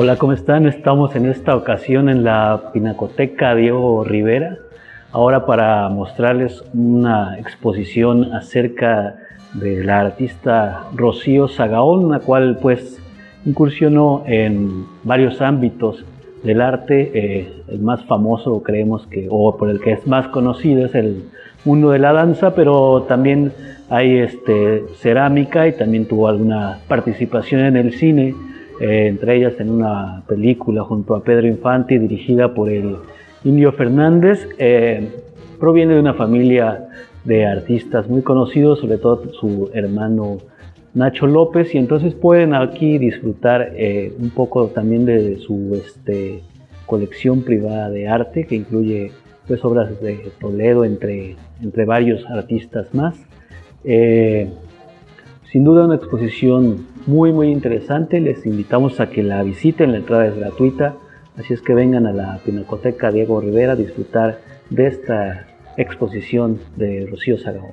Hola, ¿cómo están? Estamos en esta ocasión en la Pinacoteca Diego Rivera, ahora para mostrarles una exposición acerca de la artista Rocío Sagaón, la cual pues incursionó en varios ámbitos del arte. Eh, el más famoso creemos que, o por el que es más conocido, es el mundo de la danza, pero también hay este, cerámica y también tuvo alguna participación en el cine eh, entre ellas en una película junto a Pedro Infante dirigida por el Indio Fernández. Eh, proviene de una familia de artistas muy conocidos, sobre todo su hermano Nacho López, y entonces pueden aquí disfrutar eh, un poco también de su este, colección privada de arte, que incluye pues, obras de Toledo, entre, entre varios artistas más. Sin duda una exposición muy muy interesante, les invitamos a que la visiten, la entrada es gratuita, así es que vengan a la Pinacoteca Diego Rivera a disfrutar de esta exposición de Rocío Sagao.